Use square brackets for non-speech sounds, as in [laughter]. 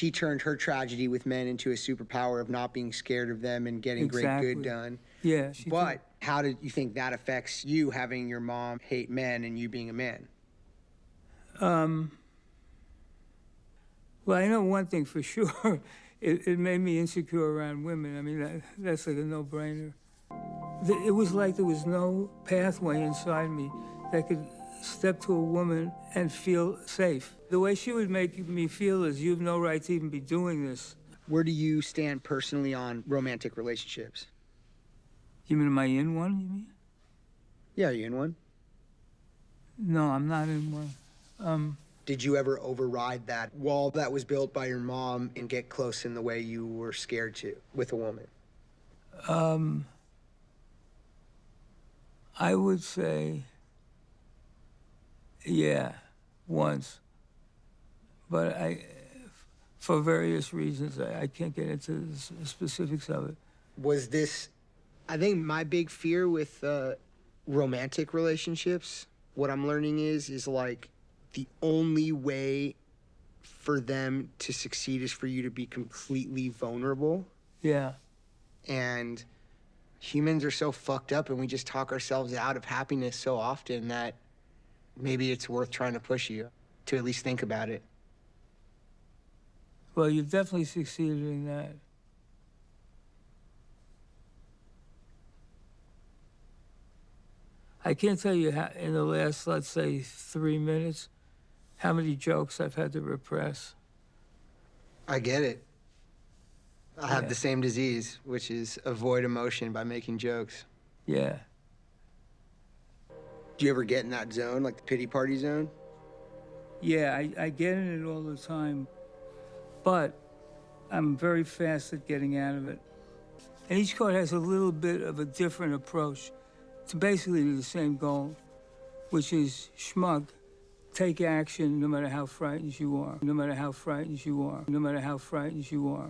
she turned her tragedy with men into a superpower of not being scared of them and getting great good done. Yeah, she did. But how did you think that affects you having your mom hate men and you being a man? Um, well, I know one thing for [laughs] sure. It, it made me insecure around women. I mean, that, that's like a no-brainer. It was like there was no pathway inside me that could step to a woman and feel safe. The way she would make me feel is, you have no right to even be doing this. Where do you stand personally on romantic relationships? You mean, am I in one, you mean? Yeah, are you in one? No, I'm not in one. Um, Did you ever override that wall that was built by your mom and get close in the way you were scared to with a woman? Um, I would say, yeah, once. But I, for various reasons, I, I can't get into the specifics of it. Was this, I think my big fear with uh, romantic relationships, what I'm learning is, is like the only way for them to succeed is for you to be completely vulnerable. Yeah, And humans are so fucked up and we just talk ourselves out of happiness so often that maybe it's worth trying to push you to at least think about it. well, you've definitely succeeded in that. I can't tell you how, in the last, let's say, three minutes, how many jokes I've had to repress. I get it. I have the same disease, which is avoid emotion by making jokes. Yeah. Do you ever get in that zone, like the pity party zone? Yeah, I, I get in it all the time, but I'm very fast at getting out of it. And each card has a little bit of a different approach to basically the same goal, which is schmug. Take action no matter how frightened you are, no matter how frightened you are, no matter how frightened you are.